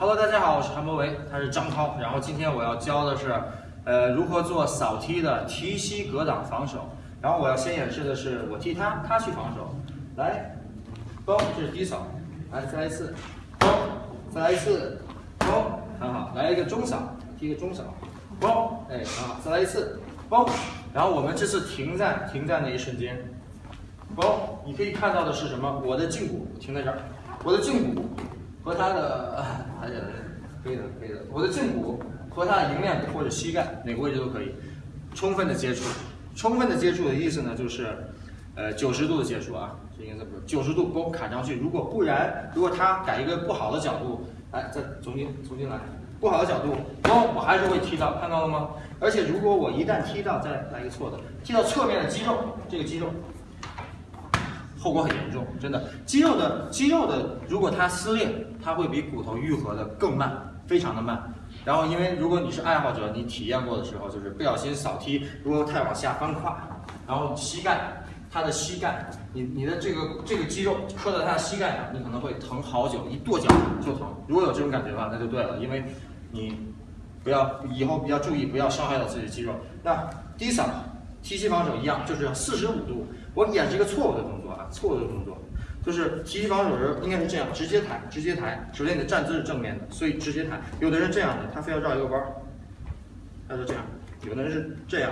Hello，大家好，我是韩博维，他是张涛，然后今天我要教的是，呃，如何做扫踢的提膝格挡防守。然后我要先演示的是我踢他，他去防守。来，嘣，这是低扫，来再来一次，嘣，再来一次，嘣，很好，来一个中扫，踢个中扫，嘣，哎，很好，再来一次，嘣。然后我们这次停在停在那一瞬间，嘣，你可以看到的是什么？我的胫骨停在这儿，我的胫骨和他的，而且。可以的，可以的。我的胫骨和他的迎面或者膝盖哪个位置都可以，充分的接触。充分的接触的意思呢，就是，呃，九十度的接触啊，这应该怎么？九十度勾卡上去。如果不然，如果他改一个不好的角度，来，再重新重新来，不好的角度，勾，我还是会踢到，看到了吗？而且如果我一旦踢到，再来一个错的，踢到侧面的肌肉，这个肌肉，后果很严重，真的。肌肉的肌肉的，如果它撕裂，它会比骨头愈合的更慢。非常的慢，然后因为如果你是爱好者，你体验过的时候，就是不小心扫踢，如果太往下翻胯，然后膝盖，他的膝盖，你你的这个这个肌肉磕在他的膝盖上，你可能会疼好久，一跺脚就疼。如果有这种感觉的话，那就对了，因为你不要以后比较注意，不要伤害到自己的肌肉。那低扫提膝防守一样，就是四十五度，我演示一个错误的动作啊，错误的动作。就是提膝防守时应该是这样，直接抬，直接抬。首先你的站姿是正面的，所以直接抬。有的人这样的，他非要绕一个弯儿，他是这样；有的人是这样，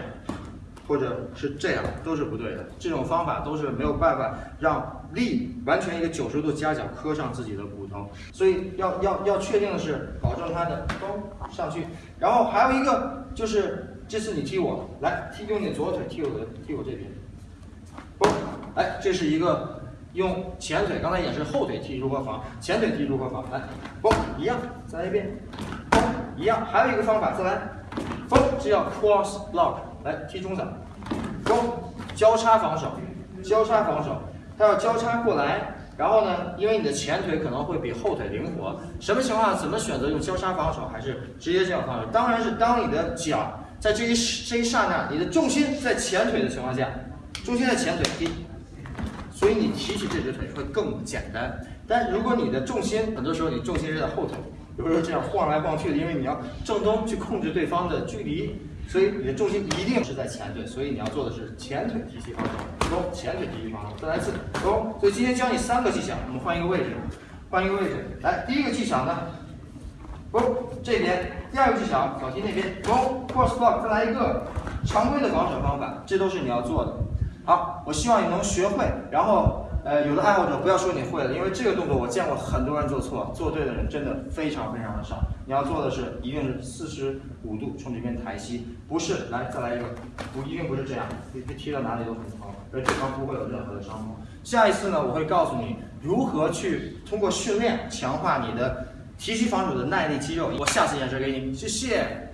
或者是这样，都是不对的。这种方法都是没有办法让力完全一个九十度夹角磕上自己的骨头。所以要要要确定的是，保证他的咚上去。然后还有一个就是，这次你踢我，来踢用你左腿踢我的踢我这边，嘣，哎，这是一个。用前腿，刚才演示后腿踢如何防，前腿踢如何防？来，嘣，一样，再来一遍，嘣，一样。还有一个方法，再来，嘣，这叫 cross block，来踢中掌，嘣，交叉防守，交叉防守，它要交叉过来，然后呢，因为你的前腿可能会比后腿灵活，什么情况怎么选择用交叉防守，还是直接这样防守？当然是当你的脚在这一这一刹那，你的重心在前腿的情况下，重心在前腿踢。所以你提起这只腿会更简单，但如果你的重心很多时候你重心是在后腿，比如说这样晃来晃去的，因为你要正中去控制对方的距离，所以你的重心一定是在前腿，所以你要做的是前腿提膝防守，走，前腿提膝防守，再来一次，走。所以今天教你三个技巧，我们换一个位置，换一个位置，来，第一个技巧呢，走这边，第二个技巧小踢那边，走，cross block，再来一个常规的防守方法，这都是你要做的。好，我希望你能学会。然后，呃，有的爱好者不要说你会了，因为这个动作我见过很多人做错，做对的人真的非常非常的少。你要做的是，一定是四十五度从这边抬膝，不是来再来一个，不一定不是这样，你踢到哪里都很疼，而对方不会有任何的伤痛。下一次呢，我会告诉你如何去通过训练强化你的提膝防守的耐力肌肉。我下次演示给你，谢谢。